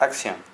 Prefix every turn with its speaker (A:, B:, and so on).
A: Acción.